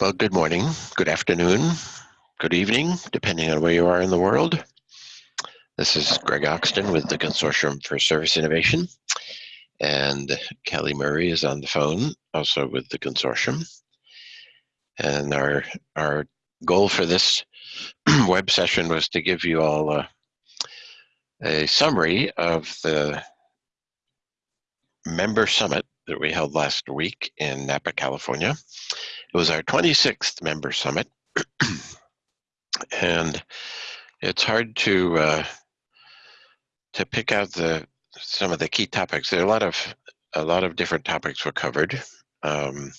Well, good morning, good afternoon, good evening, depending on where you are in the world. This is Greg Oxton with the Consortium for Service Innovation, and Kelly Murray is on the phone, also with the consortium. And our, our goal for this web session was to give you all a, a summary of the member summit that we held last week in Napa, California. It was our 26th member summit. and it's hard to uh, to pick out the some of the key topics. There are a lot of a lot of different topics were covered. Um,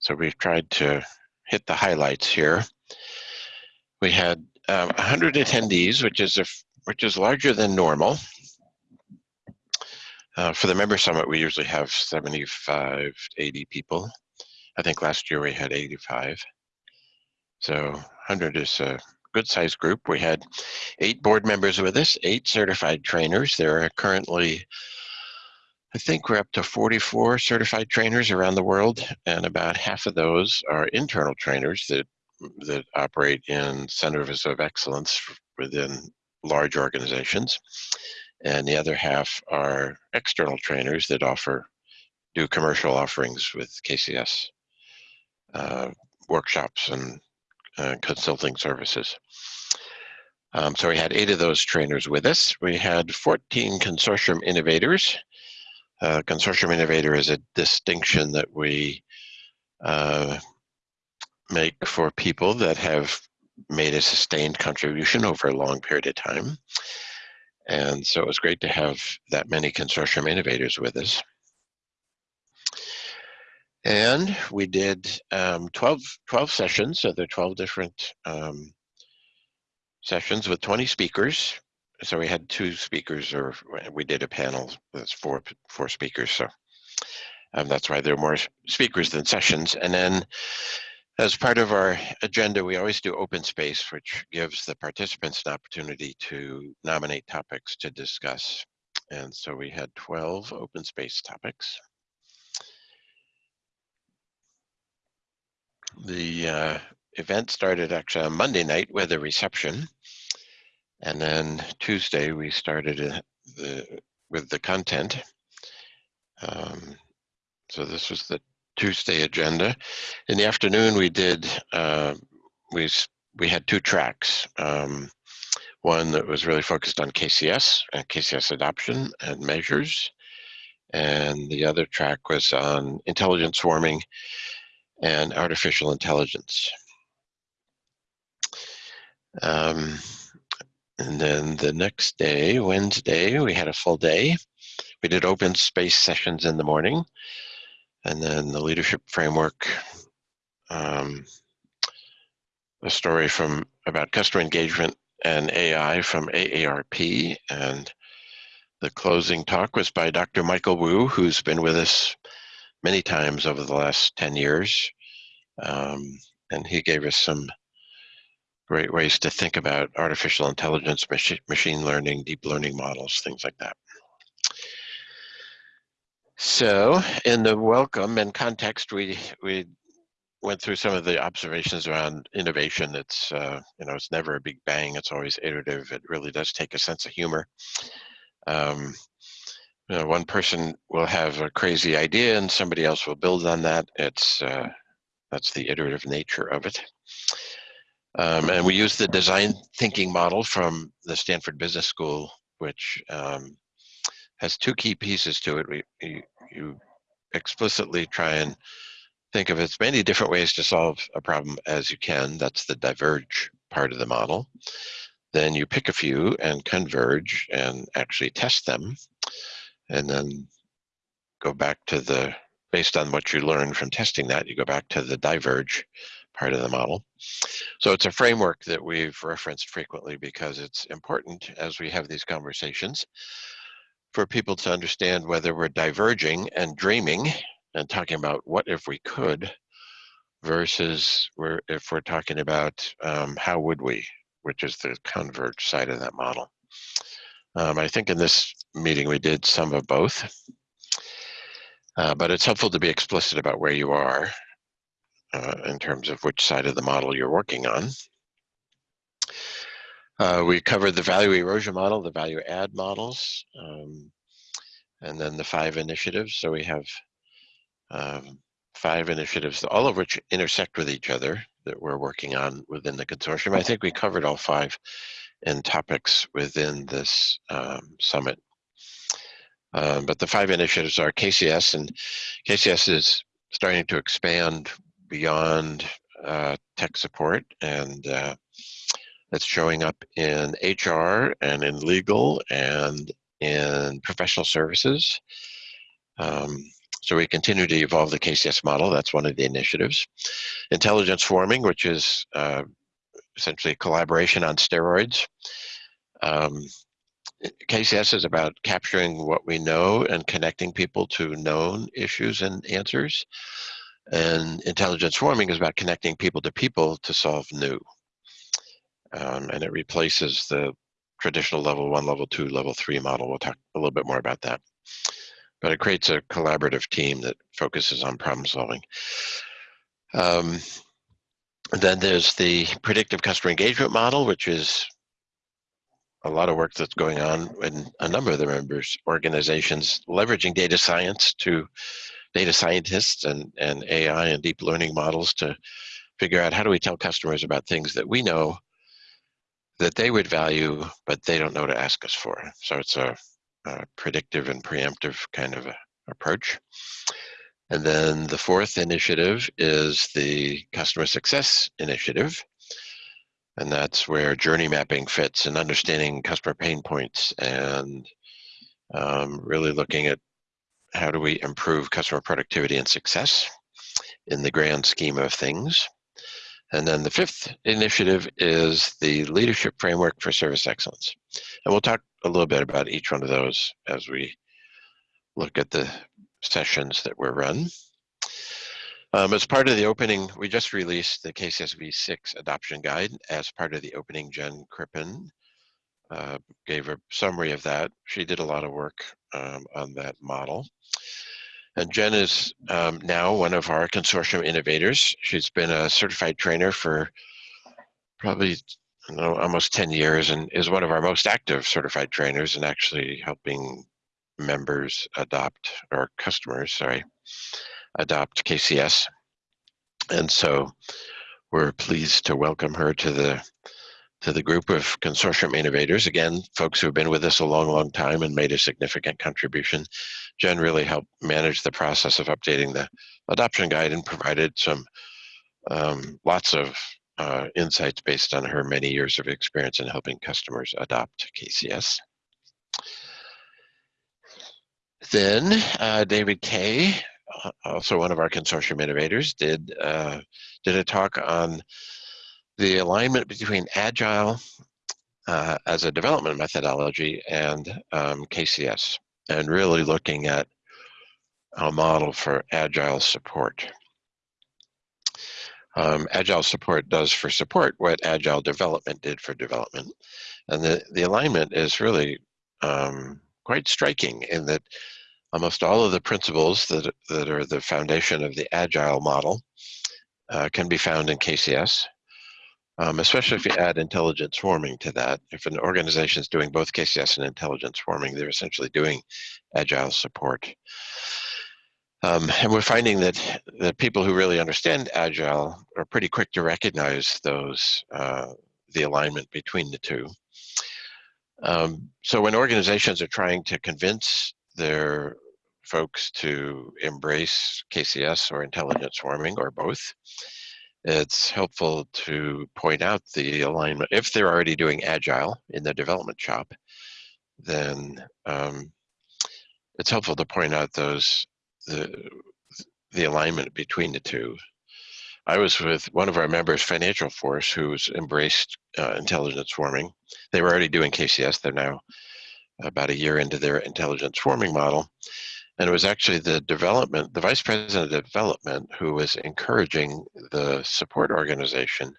so we've tried to hit the highlights here. We had uh, 100 attendees, which is a which is larger than normal. Uh, for the member summit, we usually have 75, 80 people. I think last year we had 85. So 100 is a good sized group. We had eight board members with us, eight certified trainers. There are currently, I think we're up to 44 certified trainers around the world, and about half of those are internal trainers that that operate in centers of excellence within large organizations. And the other half are external trainers that offer, do commercial offerings with KCS uh, workshops and uh, consulting services. Um, so we had eight of those trainers with us. We had 14 consortium innovators. Uh, consortium innovator is a distinction that we uh, make for people that have made a sustained contribution over a long period of time. And so it was great to have that many consortium innovators with us. And we did um, 12, 12 sessions, so there are 12 different um, sessions with 20 speakers. So we had two speakers, or we did a panel that's four, four speakers. So um, that's why there are more speakers than sessions. And then as part of our agenda, we always do open space, which gives the participants an opportunity to nominate topics to discuss. And so we had 12 open space topics. The uh, event started actually on Monday night with a reception. And then Tuesday we started uh, the, with the content. Um, so this was the Tuesday agenda. In the afternoon we did, uh, we, we had two tracks. Um, one that was really focused on KCS and KCS adoption and measures. And the other track was on intelligence swarming and artificial intelligence. Um, and then the next day, Wednesday, we had a full day. We did open space sessions in the morning. And then the leadership framework, um, a story from about customer engagement and AI from AARP. And the closing talk was by Dr. Michael Wu, who's been with us many times over the last 10 years. Um, and he gave us some great ways to think about artificial intelligence, machi machine learning, deep learning models, things like that. So in the welcome and context, we, we went through some of the observations around innovation. It's, uh, you know, it's never a big bang. It's always iterative. It really does take a sense of humor. Um, you know, one person will have a crazy idea and somebody else will build on that. It's, uh, that's the iterative nature of it. Um, and we use the design thinking model from the Stanford Business School, which um, has two key pieces to it. We, you, you explicitly try and think of as many different ways to solve a problem as you can. That's the diverge part of the model. Then you pick a few and converge and actually test them and then go back to the, based on what you learn from testing that, you go back to the diverge part of the model. So it's a framework that we've referenced frequently because it's important as we have these conversations for people to understand whether we're diverging and dreaming and talking about what if we could versus we're, if we're talking about um, how would we, which is the converge side of that model. Um, I think in this meeting we did some of both, uh, but it's helpful to be explicit about where you are uh, in terms of which side of the model you're working on. Uh, we covered the value erosion model, the value add models, um, and then the five initiatives. So we have um, five initiatives, all of which intersect with each other that we're working on within the consortium. I think we covered all five in topics within this um, summit. Um, but the five initiatives are KCS, and KCS is starting to expand beyond uh, tech support, and uh, showing up in HR and in legal and in professional services. Um, so we continue to evolve the KCS model. That's one of the initiatives. Intelligence swarming, which is uh, essentially a collaboration on steroids. Um, KCS is about capturing what we know and connecting people to known issues and answers. And intelligence swarming is about connecting people to people to solve new. Um, and it replaces the traditional level one, level two, level three model. We'll talk a little bit more about that. But it creates a collaborative team that focuses on problem solving. Um, then there's the predictive customer engagement model, which is a lot of work that's going on in a number of the members organizations leveraging data science to data scientists and, and AI and deep learning models to figure out how do we tell customers about things that we know that they would value, but they don't know to ask us for. So it's a, a predictive and preemptive kind of approach. And then the fourth initiative is the customer success initiative. And that's where journey mapping fits and understanding customer pain points and um, really looking at how do we improve customer productivity and success in the grand scheme of things. And then the fifth initiative is the leadership framework for service excellence. And we'll talk a little bit about each one of those as we look at the sessions that were run. Um, as part of the opening, we just released the KCSV 6 adoption guide as part of the opening. Jen Crippen uh, gave a summary of that. She did a lot of work um, on that model. And Jen is um, now one of our consortium innovators. She's been a certified trainer for probably know, almost 10 years and is one of our most active certified trainers and actually helping members adopt, or customers, sorry, adopt KCS. And so we're pleased to welcome her to the to the group of consortium innovators. Again, folks who have been with us a long, long time and made a significant contribution. Jen really helped manage the process of updating the adoption guide and provided some um, lots of uh, insights based on her many years of experience in helping customers adopt KCS. Then uh, David Kay also one of our consortium innovators, did uh, did a talk on the alignment between agile uh, as a development methodology and um, KCS, and really looking at a model for agile support. Um, agile support does for support what agile development did for development, and the the alignment is really um, quite striking in that almost all of the principles that, that are the foundation of the agile model uh, can be found in KCS, um, especially if you add intelligence swarming to that. If an organization is doing both KCS and intelligence swarming, they're essentially doing agile support. Um, and we're finding that the people who really understand agile are pretty quick to recognize those, uh, the alignment between the two. Um, so when organizations are trying to convince their folks to embrace KCS or intelligence swarming or both. It's helpful to point out the alignment. If they're already doing agile in the development shop, then um, it's helpful to point out those the the alignment between the two. I was with one of our members, Financial Force, who's embraced uh, intelligence swarming. They were already doing KCS. They're now about a year into their intelligence swarming model. And it was actually the development, the vice president of development, who was encouraging the support organization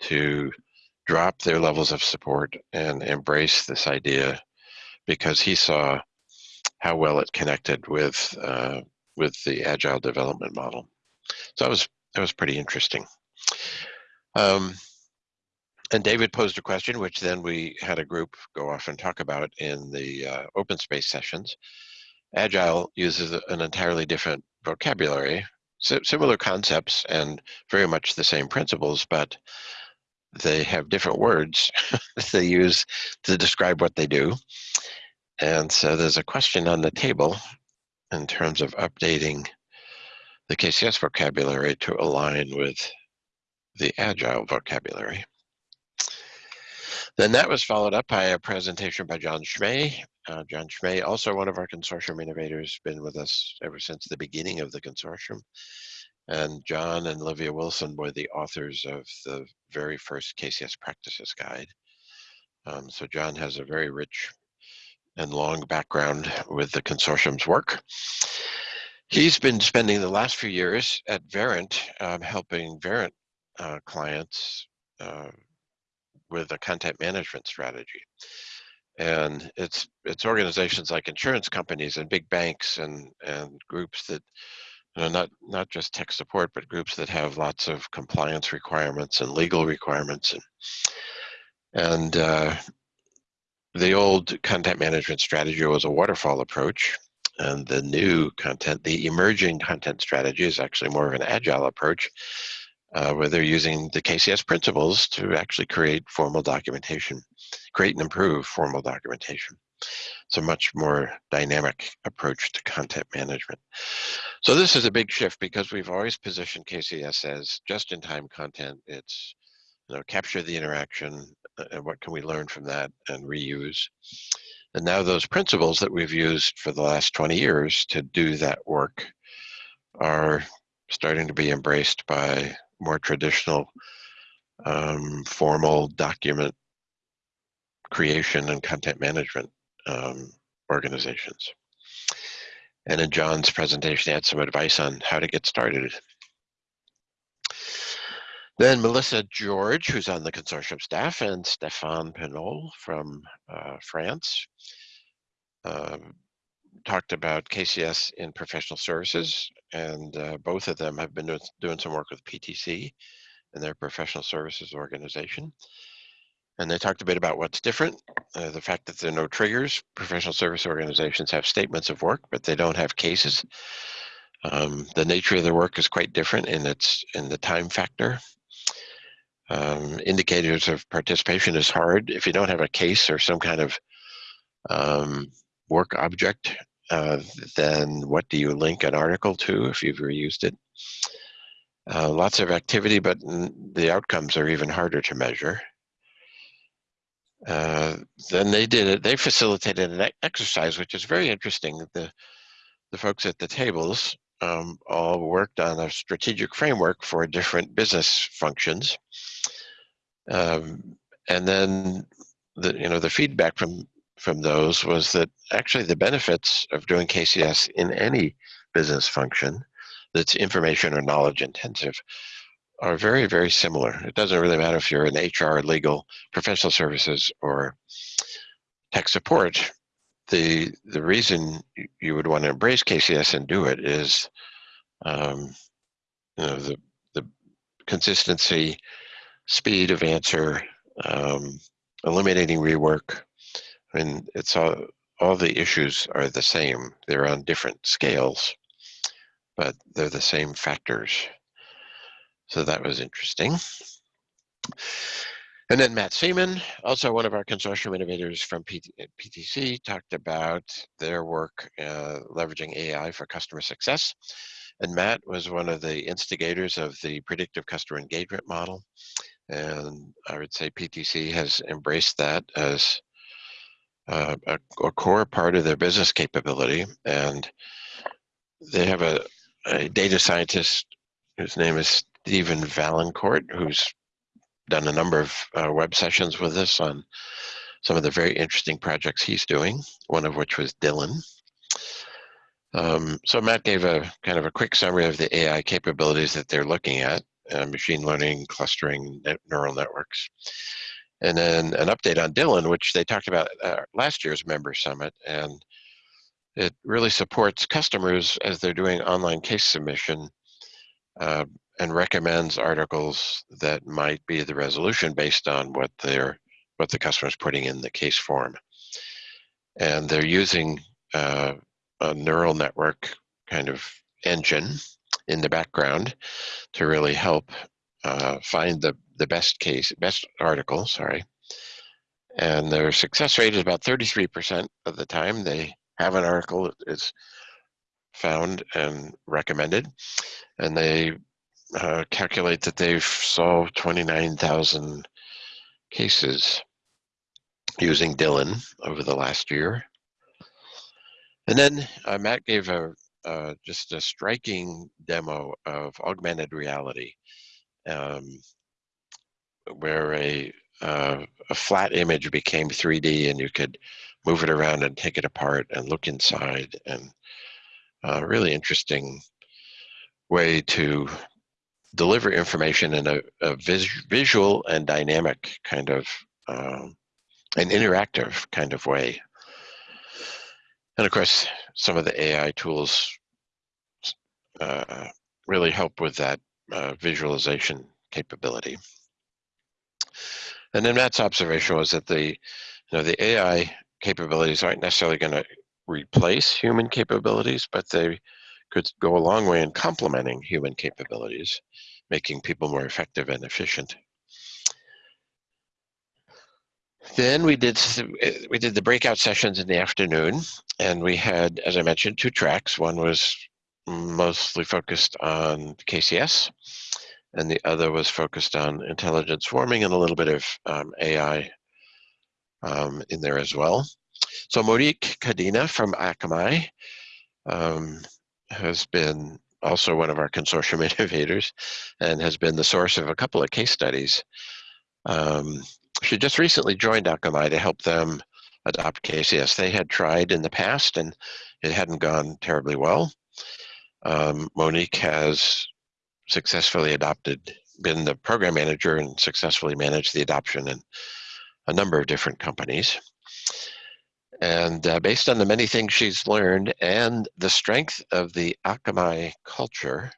to drop their levels of support and embrace this idea because he saw how well it connected with uh, with the agile development model. So that was that was pretty interesting. Um, and David posed a question, which then we had a group go off and talk about in the uh, open space sessions. Agile uses an entirely different vocabulary, similar concepts and very much the same principles, but they have different words they use to describe what they do. And so there's a question on the table in terms of updating the KCS vocabulary to align with the Agile vocabulary. Then that was followed up by a presentation by John Schmey. Uh, John Schmey, also one of our consortium innovators, been with us ever since the beginning of the consortium. And John and Olivia Wilson were the authors of the very first KCS practices guide. Um, so John has a very rich and long background with the consortium's work. He's been spending the last few years at Verint, um, helping Verint uh, clients uh, with a content management strategy. And it's it's organizations like insurance companies and big banks and and groups that you know, not not just tech support, but groups that have lots of compliance requirements and legal requirements and and uh, the old content management strategy was a waterfall approach and the new content, the emerging content strategy is actually more of an agile approach uh, where they're using the KCS principles to actually create formal documentation, create and improve formal documentation. It's a much more dynamic approach to content management. So this is a big shift because we've always positioned KCS as just-in-time content. It's you know capture the interaction uh, and what can we learn from that and reuse. And now those principles that we've used for the last 20 years to do that work are starting to be embraced by more traditional um, formal document creation and content management um, organizations. And in John's presentation, he had some advice on how to get started. Then Melissa George, who's on the consortium staff, and Stéphane Pinol from uh, France uh, talked about KCS in professional services and uh, both of them have been doing, some work with PTC and their professional services organization. And they talked a bit about what's different, uh, the fact that there are no triggers. Professional service organizations have statements of work, but they don't have cases. Um, the nature of their work is quite different in its in the time factor. Um, indicators of participation is hard if you don't have a case or some kind of um, work object uh, then what do you link an article to if you've reused it? Uh, lots of activity, but the outcomes are even harder to measure. Uh, then they did it, they facilitated an exercise, which is very interesting. The, the folks at the tables um, all worked on a strategic framework for different business functions. Um, and then the, you know, the feedback from from those was that actually the benefits of doing KCS in any business function that's information or knowledge intensive are very, very similar. It doesn't really matter if you're in HR, legal, professional services, or tech support. The, the reason you would want to embrace KCS and do it is um, you know, the, the consistency, speed of answer, um, eliminating rework, I mean, it's all, all the issues are the same. They're on different scales, but they're the same factors. So that was interesting. And then Matt Seaman, also one of our consortium innovators from PT, PTC, talked about their work uh, leveraging AI for customer success. And Matt was one of the instigators of the predictive customer engagement model. And I would say PTC has embraced that as uh, a, a, core part of their business capability. And they have a, a data scientist whose name is Stephen Vaillancourt, who's done a number of uh, web sessions with us on some of the very interesting projects he's doing, one of which was Dylan. Um, so Matt gave a kind of a quick summary of the AI capabilities that they're looking at, uh, machine learning, clustering, neural networks and then an update on Dylan, which they talked about at last year's member summit. And it really supports customers as they're doing online case submission uh, and recommends articles that might be the resolution based on what they're what the customer is putting in the case form. And they're using uh, a neural network kind of engine in the background to really help uh, find the, the best case, best article, sorry. And their success rate is about 33% of the time they have an article is found and recommended. And they uh, calculate that they've solved 29,000 cases using Dylan over the last year. And then uh, Matt gave a uh, just a striking demo of augmented reality, um, where a uh, a flat image became 3D, and you could move it around and take it apart and look inside, and a uh, really interesting way to deliver information in a, a vis visual and dynamic kind of um, an interactive kind of way. And of course, some of the AI tools uh, really help with that uh, visualization capability. And then Matt's observation was that the, you know, the AI capabilities aren't necessarily going to replace human capabilities, but they could go a long way in complementing human capabilities, making people more effective and efficient. Then we did we did the breakout sessions in the afternoon, and we had, as I mentioned, two tracks. One was mostly focused on KCS, and the other was focused on intelligent swarming and a little bit of um, AI um, in there as well. So Monique Cadena from Akamai um, has been also one of our consortium innovators and has been the source of a couple of case studies. Um, she just recently joined Akamai to help them adopt KCS. They had tried in the past and it hadn't gone terribly well. Um, Monique has successfully adopted, been the program manager and successfully managed the adoption in a number of different companies. And uh, based on the many things she's learned and the strength of the Akamai culture,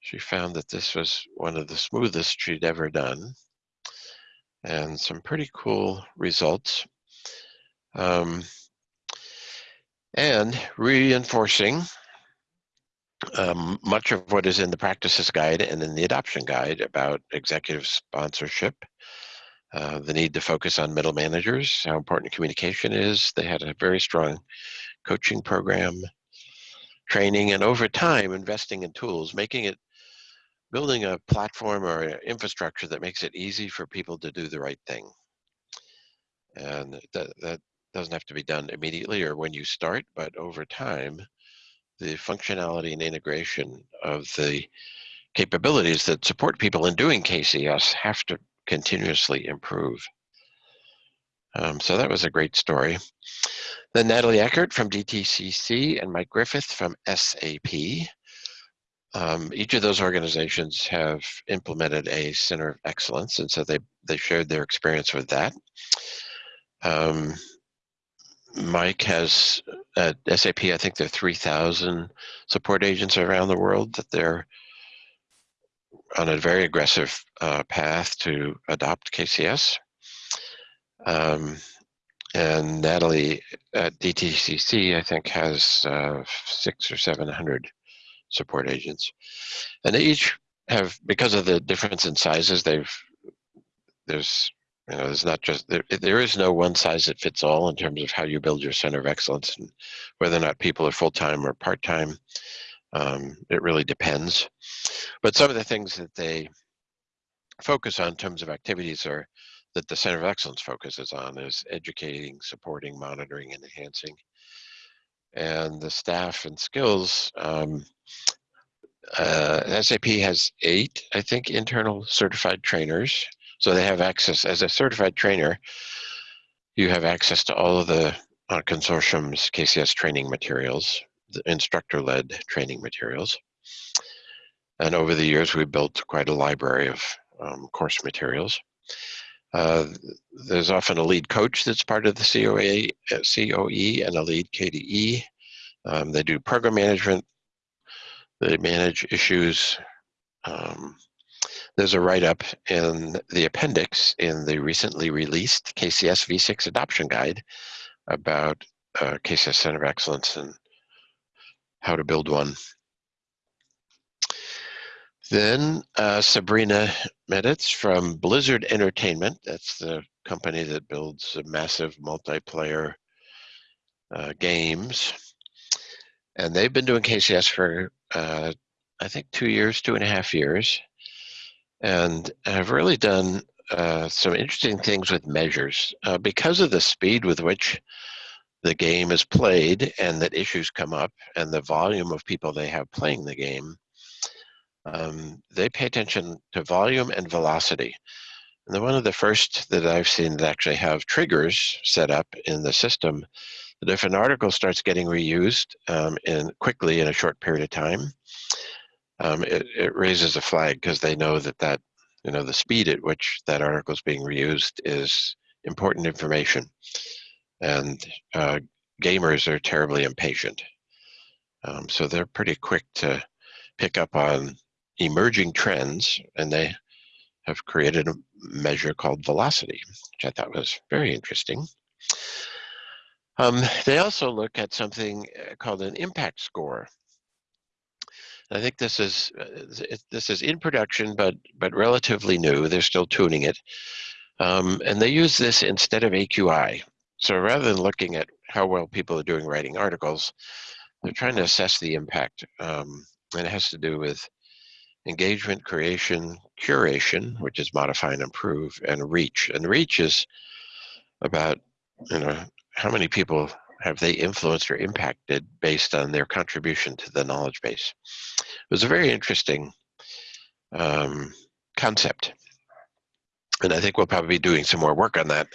she found that this was one of the smoothest she'd ever done and some pretty cool results. Um, and reinforcing um, much of what is in the practices guide and in the adoption guide about executive sponsorship, uh, the need to focus on middle managers, how important communication is. They had a very strong coaching program, training, and over time investing in tools, making it building a platform or infrastructure that makes it easy for people to do the right thing. And that, that doesn't have to be done immediately or when you start, but over time, the functionality and integration of the capabilities that support people in doing KCS have to continuously improve. Um, so that was a great story. Then Natalie Eckert from DTCC and Mike Griffith from SAP um, each of those organizations have implemented a center of excellence, and so they they shared their experience with that. Um, Mike has at SAP, I think there are 3,000 support agents around the world that they're on a very aggressive uh, path to adopt KCS. Um, and Natalie at DTCC, I think, has uh, six or 700 support agents. And they each have, because of the difference in sizes, they've, there's, you know, there's not just, there, there is no one size that fits all in terms of how you build your center of excellence and whether or not people are full-time or part-time. Um, it really depends. But some of the things that they focus on in terms of activities are that the Center of Excellence focuses on is educating, supporting, monitoring, and enhancing. And the staff and skills um, uh, SAP has eight, I think, internal certified trainers. So they have access, as a certified trainer, you have access to all of the uh, consortium's KCS training materials, the instructor-led training materials. And over the years, we've built quite a library of um, course materials. Uh, there's often a lead coach that's part of the COA, uh, COE and a lead KDE. Um, they do program management, they manage issues Um, there's a write-up in the appendix in the recently released KCS V6 adoption guide about uh, KCS Center of Excellence and how to build one. Then uh, Sabrina Meditz from Blizzard Entertainment. That's the company that builds massive multiplayer uh, games. And they've been doing KCS for, uh, I think, two years, two and a half years. And I've really done uh, some interesting things with measures. Uh, because of the speed with which the game is played and that issues come up and the volume of people they have playing the game, um, they pay attention to volume and velocity. And one of the first that I've seen that actually have triggers set up in the system that if an article starts getting reused um, in quickly in a short period of time, um, it, it raises a flag because they know that that you know the speed at which that article is being reused is important information, and uh, gamers are terribly impatient, um, so they're pretty quick to pick up on emerging trends, and they have created a measure called velocity, which I thought was very interesting. Um, they also look at something uh, called an impact score. I think this is uh, this is in production, but but relatively new. They're still tuning it, um, and they use this instead of AQI. So rather than looking at how well people are doing writing articles, they're trying to assess the impact, um, and it has to do with engagement, creation, curation, which is modify and improve, and reach. And reach is about, you know, how many people have they influenced or impacted based on their contribution to the knowledge base. It was a very interesting um, concept. And I think we'll probably be doing some more work on that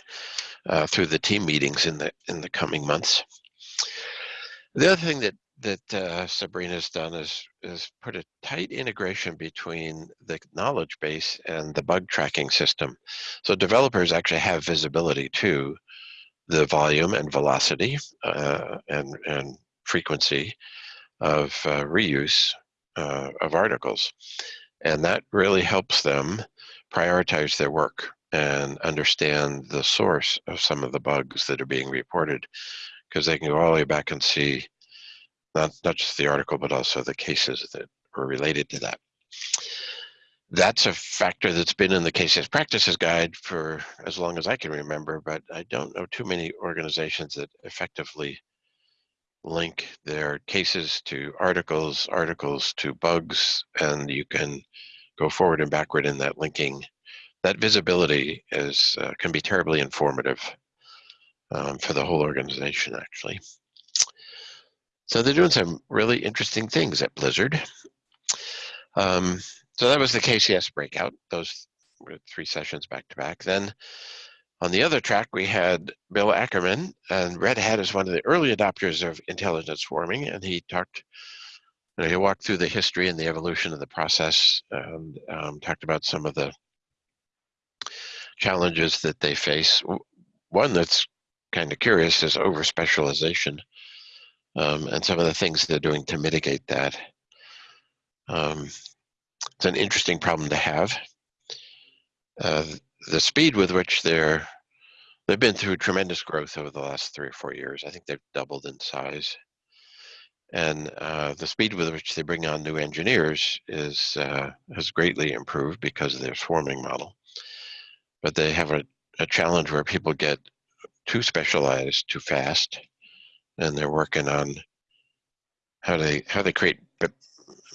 uh, through the team meetings in the in the coming months. The other thing that that uh, Sabrina's done is is put a tight integration between the knowledge base and the bug tracking system. So developers actually have visibility to the volume and velocity uh, and and frequency of uh, reuse uh, of articles, and that really helps them prioritize their work and understand the source of some of the bugs that are being reported because they can go all the way back and see not, not just the article, but also the cases that were related to that. That's a factor that's been in the KCS practices guide for as long as I can remember, but I don't know too many organizations that effectively link their cases to articles, articles to bugs, and you can go forward and backward in that linking. That visibility is uh, can be terribly informative um, for the whole organization, actually. So they're doing some really interesting things at Blizzard. Um, so that was the KCS breakout, those three sessions back to back. Then on the other track, we had Bill Ackerman, and Red Hat is one of the early adopters of intelligent swarming, and he talked, you know, he walked through the history and the evolution of the process, and um, talked about some of the challenges that they face. One that's kind of curious is over specialization um, and some of the things they're doing to mitigate that. Um, it's an interesting problem to have. Uh, the speed with which they're they've been through tremendous growth over the last three or four years. I think they've doubled in size, and uh, the speed with which they bring on new engineers is uh, has greatly improved because of their swarming model. But they have a, a challenge where people get too specialized too fast and they're working on how they how they create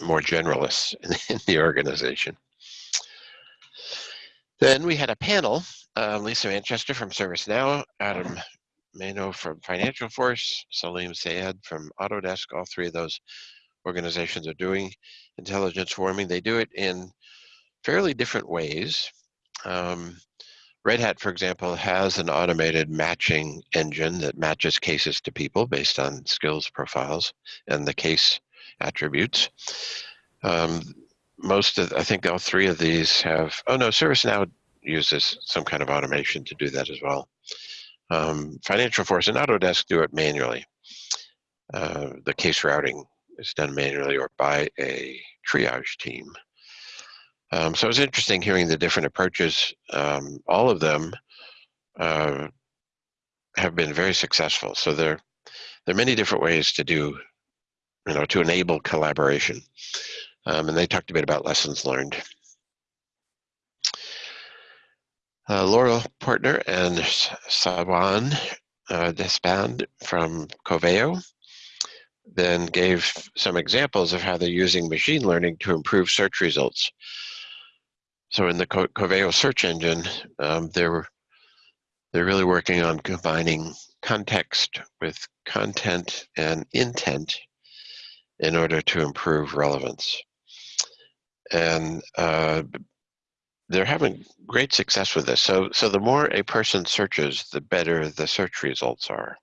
more generalists in, the organization. Then we had a panel, uh, Lisa Manchester from ServiceNow, Adam Mano from Financial Force, Salim Sayed from Autodesk. All three of those organizations are doing intelligence swarming. They do it in fairly different ways. Um, Red Hat, for example, has an automated matching engine that matches cases to people based on skills profiles and the case attributes. Um, most of, I think all three of these have, oh no, ServiceNow uses some kind of automation to do that as well. Um, Financial Force and Autodesk do it manually. Uh, the case routing is done manually or by a triage team. Um, so it was interesting hearing the different approaches. Um, all of them uh, have been very successful. So there, there are many different ways to do, you know, to enable collaboration. Um, and they talked a bit about lessons learned. Uh, Laurel Portner and Sawan uh, Deshpande from Coveo then gave some examples of how they're using machine learning to improve search results. So in the Co Coveo search engine, um, they're, they're really working on combining context with content and intent in order to improve relevance. And uh, they're having great success with this. So, so the more a person searches, the better the search results are.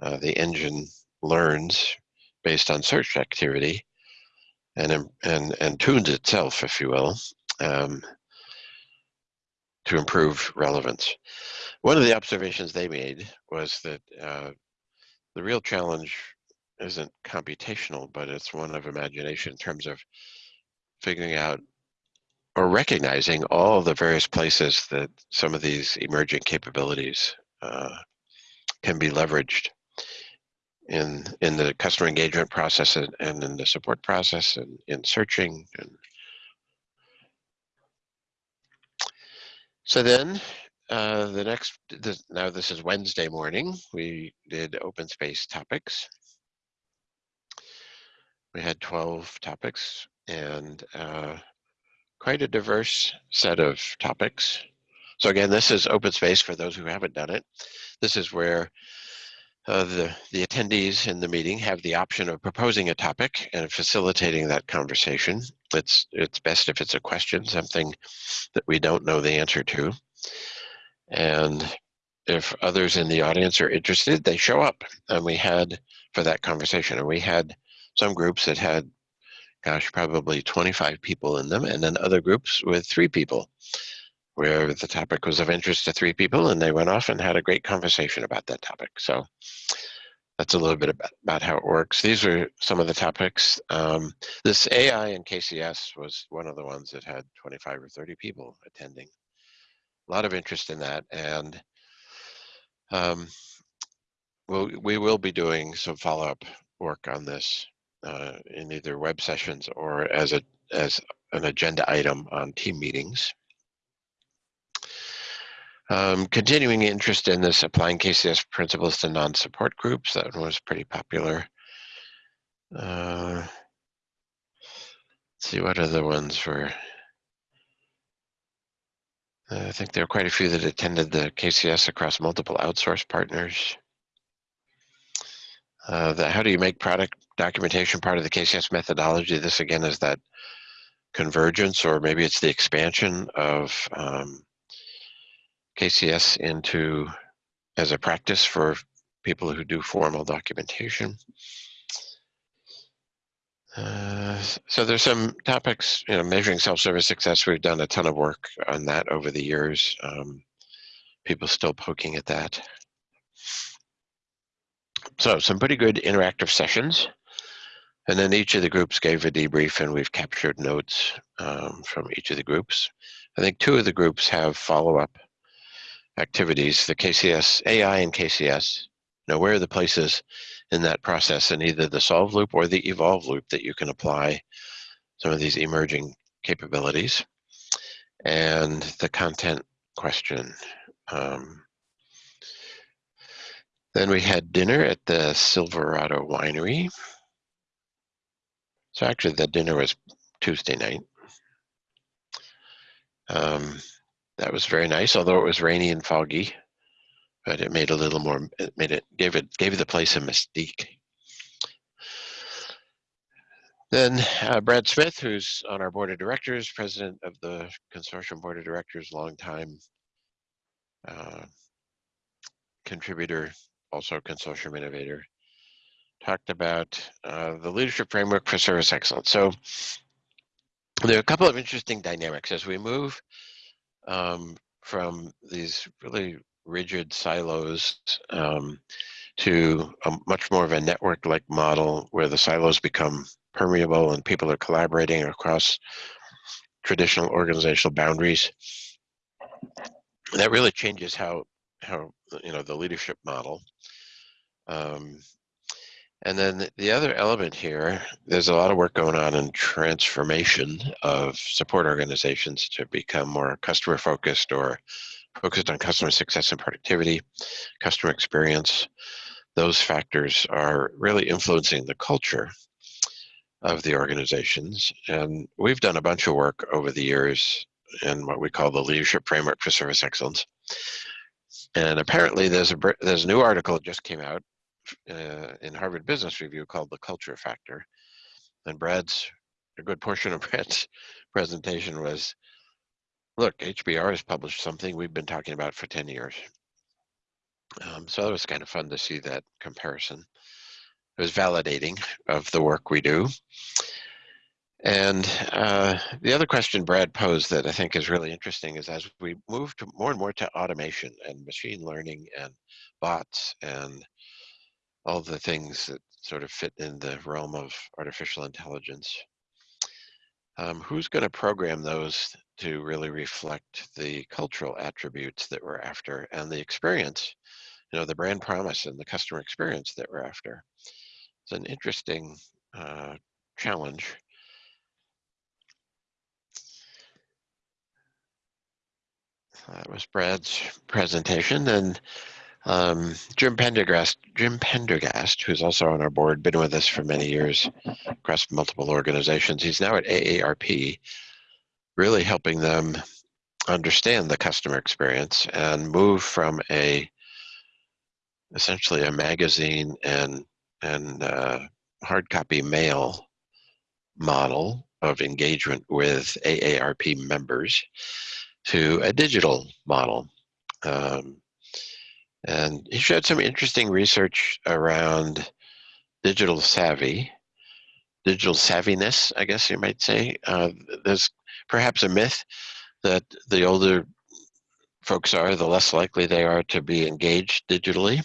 Uh, the engine learns based on search activity and, and, and tunes itself, if you will, um, to improve relevance. One of the observations they made was that uh, the real challenge isn't computational, but it's one of imagination in terms of figuring out or recognizing all the various places that some of these emerging capabilities uh, can be leveraged in in the customer engagement process and, and in the support process and in searching and so then uh, the next this, now this is Wednesday morning we did open space topics we had 12 topics and uh, quite a diverse set of topics. So again, this is open space for those who haven't done it. This is where uh, the, the attendees in the meeting have the option of proposing a topic and facilitating that conversation. It's, it's best if it's a question, something that we don't know the answer to. And if others in the audience are interested, they show up and we had for that conversation. And we had some groups that had gosh, probably 25 people in them, and then other groups with three people, where the topic was of interest to three people, and they went off and had a great conversation about that topic. So that's a little bit about, about how it works. These are some of the topics. Um, this AI and KCS was one of the ones that had 25 or 30 people attending. A lot of interest in that, and um, we'll, we will be doing some follow-up work on this uh, in either web sessions or as a as an agenda item on team meetings. Um, continuing interest in this applying KCS principles to non-support groups, that one was pretty popular. Uh, see what other ones were. I think there were quite a few that attended the KCS across multiple outsource partners. Uh, the, how do you make product documentation part of the KCS methodology? This again is that convergence, or maybe it's the expansion of um, KCS into as a practice for people who do formal documentation. Uh, so there's some topics, you know, measuring self-service success. We've done a ton of work on that over the years. Um, people still poking at that. So some pretty good interactive sessions. And then each of the groups gave a debrief and we've captured notes um, from each of the groups. I think two of the groups have follow-up activities, the KCS, AI and KCS. Now, where are the places in that process in either the solve loop or the evolve loop that you can apply some of these emerging capabilities? And the content question. Um, then we had dinner at the Silverado Winery. So actually the dinner was Tuesday night. Um, that was very nice, although it was rainy and foggy, but it made a little more, it made it, gave it, gave the place a mystique. Then uh, Brad Smith, who's on our board of directors, president of the consortium board of directors, long time uh, contributor also consortium innovator, talked about uh, the leadership framework for service excellence. So there are a couple of interesting dynamics as we move um, from these really rigid silos um, to a much more of a network-like model where the silos become permeable and people are collaborating across traditional organizational boundaries. That really changes how how you know the leadership model. Um, and then the other element here, there's a lot of work going on in transformation of support organizations to become more customer focused or focused on customer success and productivity, customer experience. Those factors are really influencing the culture of the organizations. And we've done a bunch of work over the years in what we call the leadership framework for service excellence. And apparently there's a, there's a new article that just came out uh, in Harvard Business Review called the culture factor. And Brad's, a good portion of Brad's presentation was, look, HBR has published something we've been talking about for 10 years. Um, so it was kind of fun to see that comparison. It was validating of the work we do. And uh, the other question Brad posed that I think is really interesting is as we move to more and more to automation and machine learning and bots and all the things that sort of fit in the realm of artificial intelligence. Um, who's going to program those to really reflect the cultural attributes that we're after and the experience, you know, the brand promise and the customer experience that we're after? It's an interesting uh, challenge. That was Brad's presentation, and um, Jim Pendergast, Jim Pendergast, who's also on our board, been with us for many years across multiple organizations. He's now at AARP, really helping them understand the customer experience and move from a essentially a magazine and and uh, hard copy mail model of engagement with AARP members to a digital model. Um, and he showed some interesting research around digital savvy, digital savviness, I guess you might say. Uh, there's perhaps a myth that the older folks are, the less likely they are to be engaged digitally.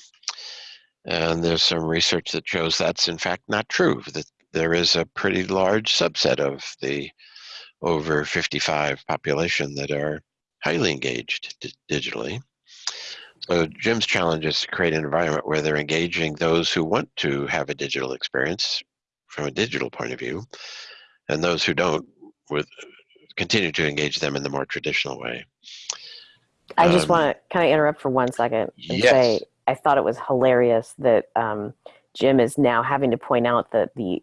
And there's some research that shows that's in fact not true, that there is a pretty large subset of the over 55 population that are highly engaged digitally. So Jim's challenge is to create an environment where they're engaging those who want to have a digital experience from a digital point of view, and those who don't with continue to engage them in the more traditional way. I just um, want to kind of interrupt for one second and yes. say I thought it was hilarious that um, Jim is now having to point out that the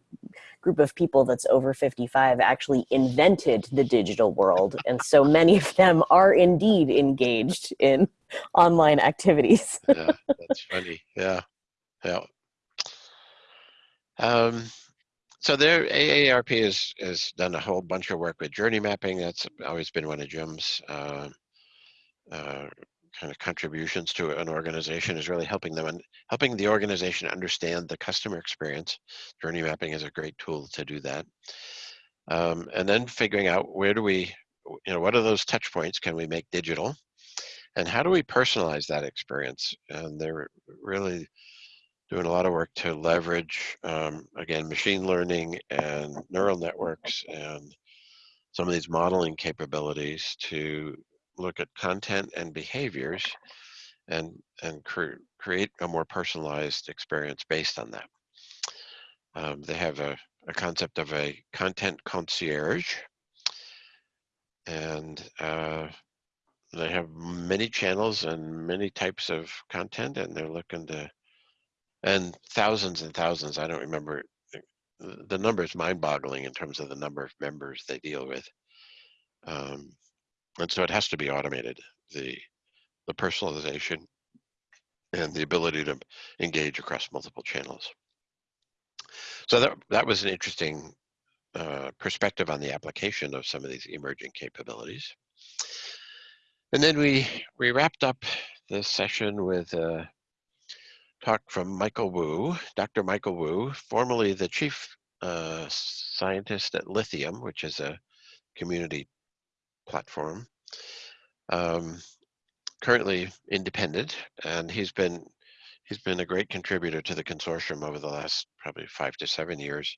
group of people that's over 55 actually invented the digital world. And so many of them are indeed engaged in online activities. yeah, that's funny. Yeah. Yeah. Um, so there, AARP has, has done a whole bunch of work with journey mapping. That's always been one of Jim's uh, uh, kind of contributions to an organization is really helping them and helping the organization understand the customer experience. Journey mapping is a great tool to do that. Um, and then figuring out where do we, you know, what are those touch points can we make digital? And how do we personalize that experience? And they're really doing a lot of work to leverage, um, again, machine learning and neural networks and some of these modeling capabilities to look at content and behaviors and, and cre create a more personalized experience based on that. Um, they have a, a concept of a content concierge and uh, they have many channels and many types of content and they're looking to and thousands and thousands i don't remember the number is mind-boggling in terms of the number of members they deal with um, and so it has to be automated the the personalization and the ability to engage across multiple channels so that that was an interesting uh, perspective on the application of some of these emerging capabilities and then we we wrapped up this session with a talk from Michael Wu, Dr. Michael Wu, formerly the chief uh, scientist at Lithium, which is a community platform. Um, currently independent, and he's been he's been a great contributor to the consortium over the last probably five to seven years.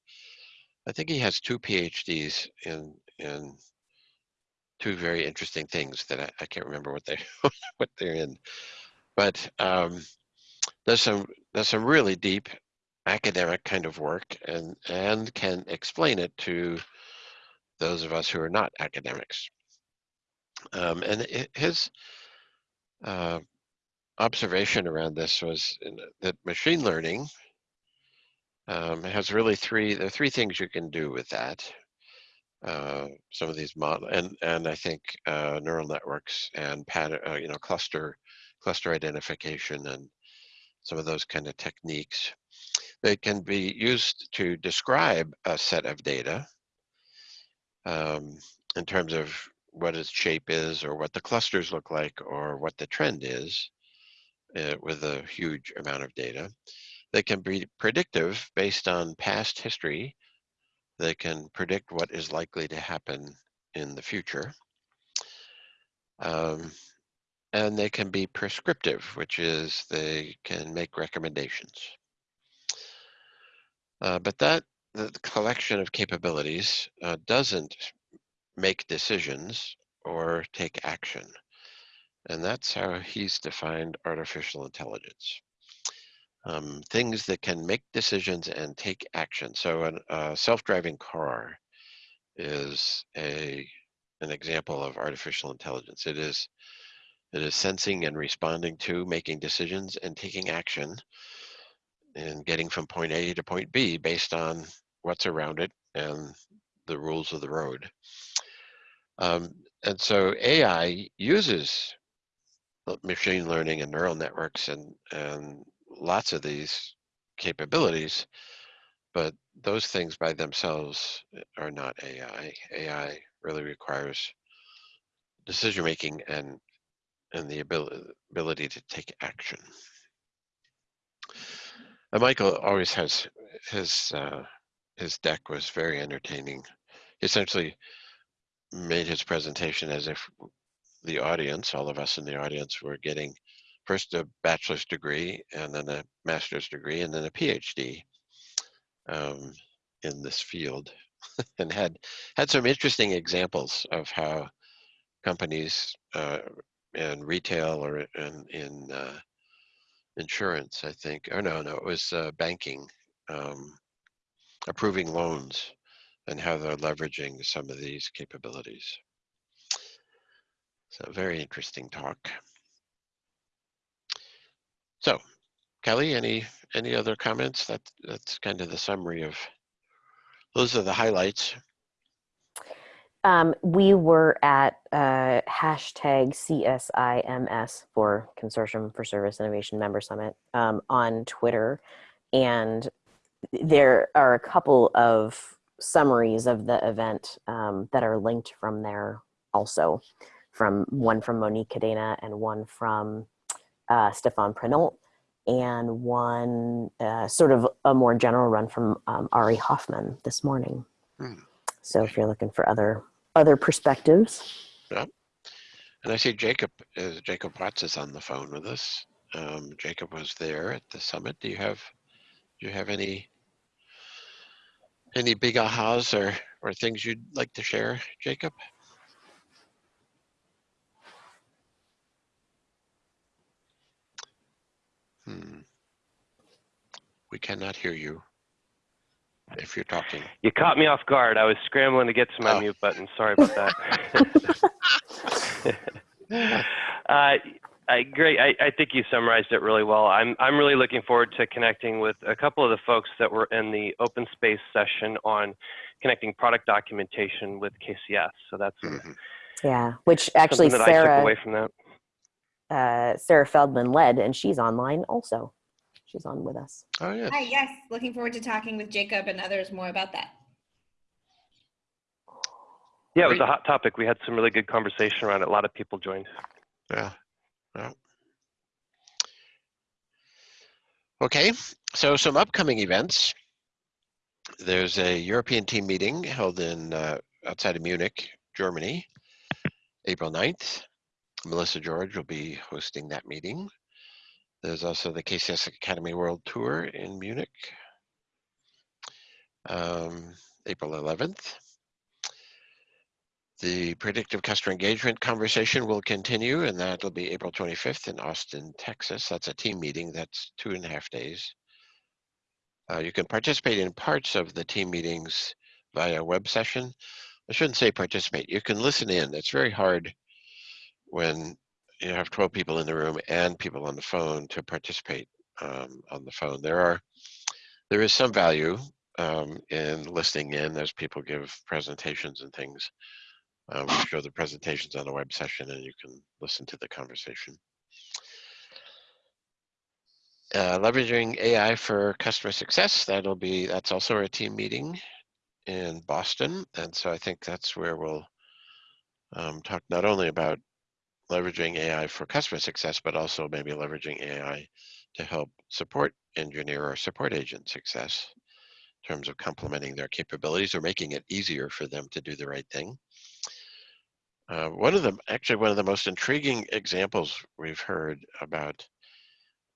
I think he has two PhDs in in two very interesting things that I, I can't remember what they what they're in, but um, there's some there's some really deep academic kind of work and and can explain it to those of us who are not academics. Um, and his uh, observation around this was that machine learning um, has really three, there are three things you can do with that. Uh, some of these model and and I think uh, neural networks and pattern, uh, you know, cluster cluster identification and some of those kind of techniques. They can be used to describe a set of data um, in terms of what its shape is or what the clusters look like or what the trend is uh, with a huge amount of data. They can be predictive based on past history. They can predict what is likely to happen in the future. Um, and they can be prescriptive, which is they can make recommendations. Uh, but that the collection of capabilities uh, doesn't make decisions or take action. And that's how he's defined artificial intelligence. Um, things that can make decisions and take action. So a uh, self-driving car is a an example of artificial intelligence. It is it is sensing and responding to, making decisions and taking action and getting from point A to point B based on what's around it and the rules of the road. Um, and so AI uses machine learning and neural networks and, and lots of these capabilities, but those things by themselves are not AI. AI really requires decision making and and the ability ability to take action. And Michael always has his uh, his deck was very entertaining. Essentially made his presentation as if the audience, all of us in the audience, were getting first a bachelor's degree and then a master's degree and then a PhD um, in this field, and had had some interesting examples of how companies uh, in retail or in in uh, insurance, I think. Oh no, no, it was uh, banking, um, approving loans, and how they're leveraging some of these capabilities. So very interesting talk. So, Kelly, any any other comments? That that's kind of the summary of. Those are the highlights. Um, we were at uh, hashtag CSIMS for Consortium for Service Innovation Member Summit um, on Twitter. And there are a couple of summaries of the event um, that are linked from there also from one from Monique Cadena and one from uh, Stefan Prinault and one uh, sort of a more general run from um, Ari Hoffman this morning. Hmm. So if you're looking for other other perspectives. Yeah. And I see Jacob, uh, Jacob Watts is on the phone with us. Um, Jacob was there at the summit. Do you have, do you have any, any big ahas or, or things you'd like to share, Jacob? Hmm. We cannot hear you if you're talking. You caught me off guard. I was scrambling to get to my oh. mute button. Sorry about that. uh, I, great. I, I, think you summarized it really well. I'm, I'm really looking forward to connecting with a couple of the folks that were in the open space session on connecting product documentation with KCS. So that's mm -hmm. yeah, which actually Sarah away from that. Uh, Sarah Feldman led, and she's online also she's on with us. Oh, yeah. Hi, yes. Looking forward to talking with Jacob and others more about that. Yeah, it was a hot topic. We had some really good conversation around it. A lot of people joined. Yeah. Yeah. Okay, so some upcoming events. There's a European team meeting held in uh, outside of Munich, Germany, April 9th. Melissa George will be hosting that meeting. There's also the KCS Academy World Tour in Munich, um, April 11th. The predictive customer engagement conversation will continue, and that'll be April 25th in Austin, Texas. That's a team meeting. That's two and a half days. Uh, you can participate in parts of the team meetings via web session. I shouldn't say participate. You can listen in. It's very hard when you have 12 people in the room and people on the phone to participate um, on the phone. There are, there is some value um, in listening in as people give presentations and things. Uh, we show the presentations on the web session and you can listen to the conversation. Uh, leveraging AI for customer success, that'll be, that's also a team meeting in Boston. And so I think that's where we'll um, talk not only about leveraging AI for customer success, but also maybe leveraging AI to help support engineer or support agent success in terms of complementing their capabilities or making it easier for them to do the right thing. Uh, one of the, actually one of the most intriguing examples we've heard about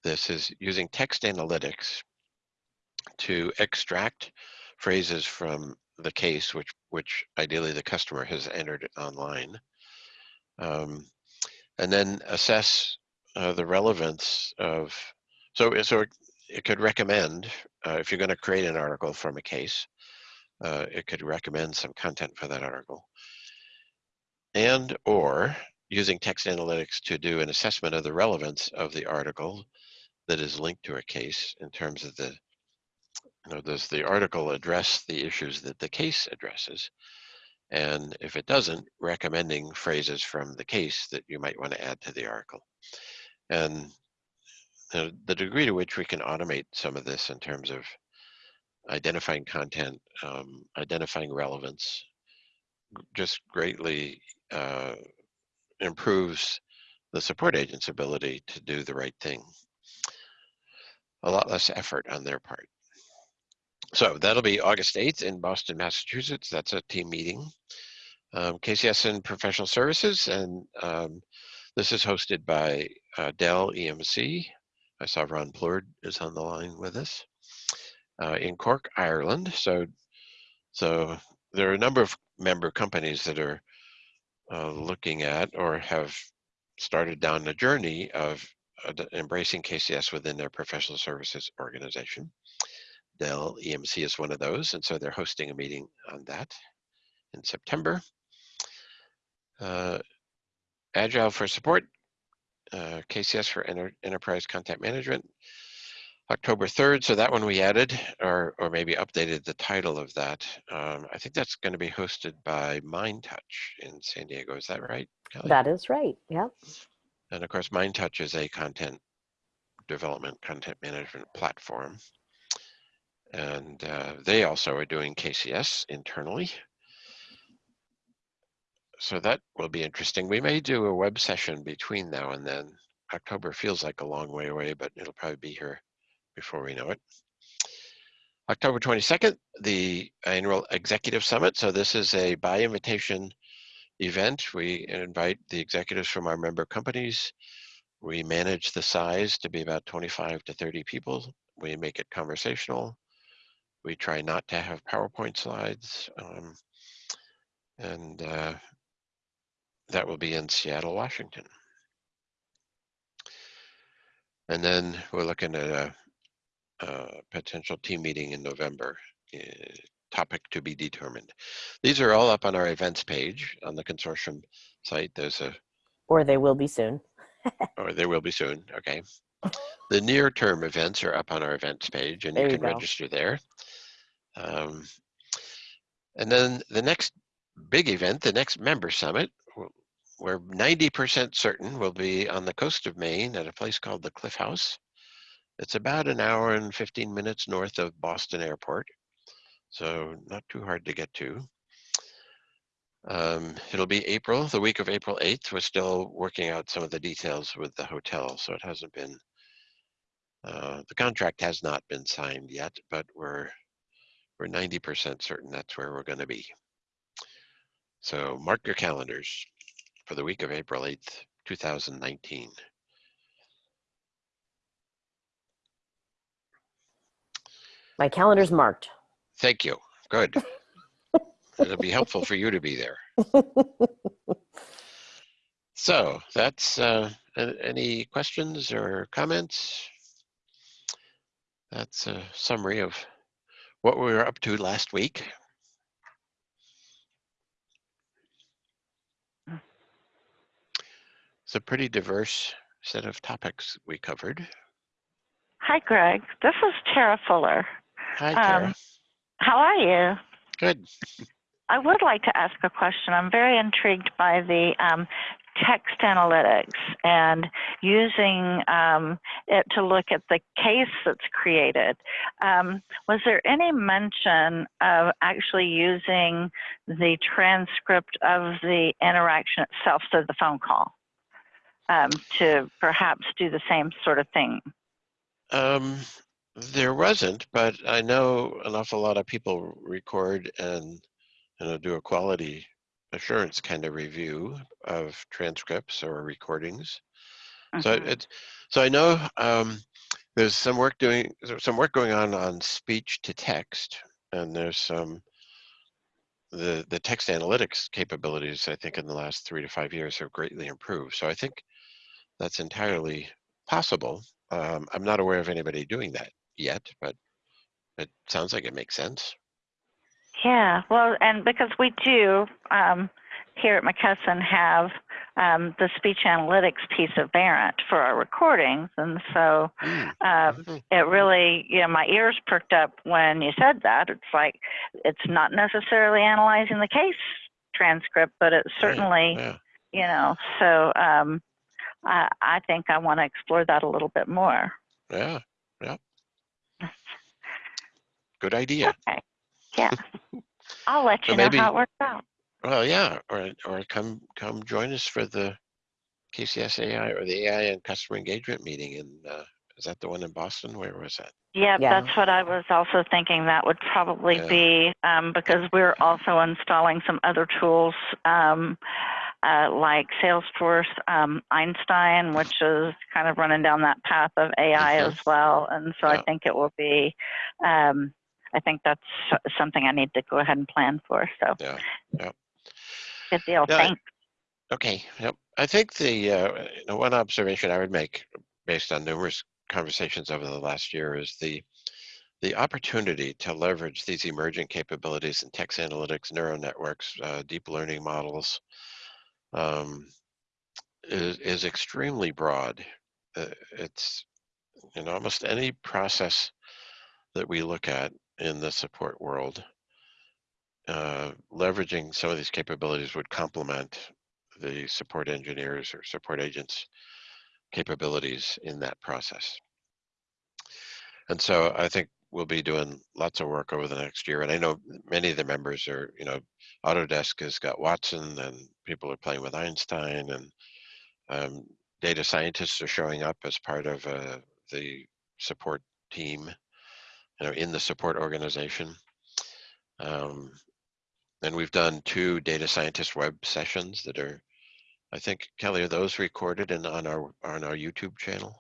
this is using text analytics to extract phrases from the case, which, which ideally the customer has entered online, um, and then assess uh, the relevance of, so, so it, could recommend, uh, if you're gonna create an article from a case, uh, it could recommend some content for that article. And or using text analytics to do an assessment of the relevance of the article that is linked to a case in terms of the, you know, does the article address the issues that the case addresses? And if it doesn't, recommending phrases from the case that you might want to add to the article. And the, the degree to which we can automate some of this in terms of identifying content, um, identifying relevance, just greatly uh, improves the support agent's ability to do the right thing. A lot less effort on their part. So that'll be August 8th in Boston, Massachusetts. That's a team meeting. Um, KCS and Professional Services, and um, this is hosted by uh, Dell EMC. I saw Ron Plord is on the line with us uh, in Cork, Ireland. So, so there are a number of member companies that are uh, looking at or have started down the journey of uh, embracing KCS within their professional services organization. Dell EMC is one of those, and so they're hosting a meeting on that in September. Uh, Agile for support, uh, KCS for enter enterprise content management, October 3rd. So that one we added or, or maybe updated the title of that. Um, I think that's going to be hosted by MindTouch in San Diego. Is that right? Kelly? That is right. Yeah. And of course, MindTouch is a content development, content management platform. And uh, they also are doing KCS internally. So that will be interesting. We may do a web session between now and then. October feels like a long way away, but it'll probably be here before we know it. October 22nd, the annual executive summit. So this is a by invitation event. We invite the executives from our member companies. We manage the size to be about 25 to 30 people. We make it conversational. We try not to have PowerPoint slides. Um, and uh, that will be in Seattle, Washington. And then we're looking at a, a potential team meeting in November, uh, topic to be determined. These are all up on our events page on the consortium site. There's a or they will be soon. or they will be soon. Okay. The near term events are up on our events page and There you you can go. register there. Um, and then the next big event, the next member summit, we're 90% certain will be on the coast of Maine at a place called the Cliff House. It's about an hour and 15 minutes north of Boston Airport, so not too hard to get to. Um, it'll be April, the week of April 8th. We're still working out some of the details with the hotel, so it hasn't been, uh, the contract has not been signed yet, but we're, we're 90% certain that's where we're gonna be. So mark your calendars for the week of April 8th, 2019. My calendar's marked. Thank you. Good. it'll be helpful for you to be there. So that's, uh, any questions or comments? That's a summary of what we were up to last week. It's a pretty diverse set of topics we covered. Hi, Greg. This is Tara Fuller. Hi, Tara. Um, How are you? Good. I would like to ask a question. I'm very intrigued by the um, text analytics and using um, it to look at the case that's created. Um, was there any mention of actually using the transcript of the interaction itself, so the phone call, um, to perhaps do the same sort of thing? There wasn't, but I know an awful lot of people record and you know do a quality assurance kind of review of transcripts or recordings. So Mhm. it, so I know um, there's some work doing some work going on on speech to text, and there's some the the text analytics capabilities. I think in the last three to five years have greatly improved. So I think that's entirely possible. Um, I'm not aware of anybody doing that yet, but it sounds like it makes sense. Yeah, well, and because we do um, here at McKesson have um, the speech analytics piece of Verint for our recordings, and so um, it really, you know, my ears perked up when you said that. It's like it's not necessarily analyzing the case transcript, but it's Right, certainly, Yeah, you know. So um, I, I think I want to explore that a little bit more. yeah. Good idea. Okay. Yeah. I'll let So you know maybe- how it works out. Well, yeah, or or come come join us for the KCS AI or the AI and customer engagement meeting. In uh, is that the one in Boston? Where was that? Yep, Yeah. that's what I was also thinking. That would probably Yeah. be um, because we're also installing some other tools um, uh, like Salesforce um, Einstein, which is kind of running down that path of AI as well. And so Yeah. I think it will be. Um, I think that's something I need to go ahead and plan for. So Yeah, yeah. good deal. Yeah, Thanks. Okay. Yep. I think the uh, you know, one observation I would make, based on numerous conversations over the last year, is the the opportunity to leverage these emerging capabilities in text analytics, neural networks, uh, deep learning models, um, is is extremely broad. Uh, it's in almost any process that we look at in the support world, uh, leveraging some of these capabilities would complement the support engineers or support agents capabilities in that process. And so I think we'll be doing lots of work over the next year. And I know many of the members are, you know, Autodesk has got Watson and people are playing with Einstein and um, data scientists are showing up as part of uh, the support team, you know, in the support organization. Um, and we've done two data scientist web sessions that are, I think, Kelly, are those recorded and on our on our YouTube channel?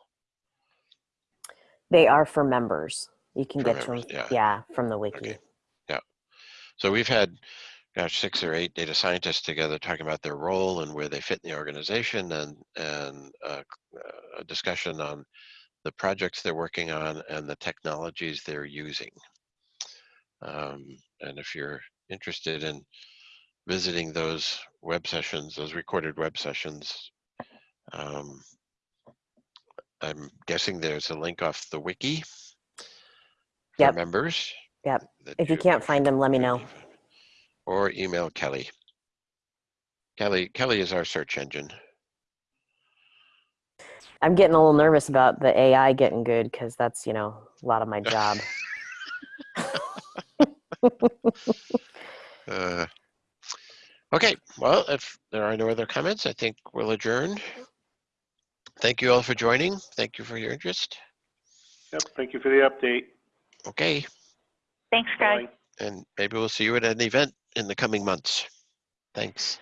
They are for members. You can get to members, them, yeah. from the wiki. Okay. Yeah. So we've had, gosh, six or eight data scientists together talking about their role and where they fit in the organization and, and uh, uh, a discussion on the projects they're working on and the technologies they're using. Um, and if you're interested in visiting those web sessions, those recorded web sessions, um, I'm guessing there's a link off the wiki for Yep. members. Yep. that If you can't find them, let me know. Or email Kelly. Kelly, Kelly is our search engine. I'm getting a little nervous about the AI getting good because that's, you know, a lot of my job. Uh, okay, well, if there are no other comments, I think we'll adjourn. Thank you all for joining. Thank you for your interest. Yep, thank you for the update. Okay, Thanks, Greg. Bye. and maybe we'll see you at an event in the coming months. Thanks.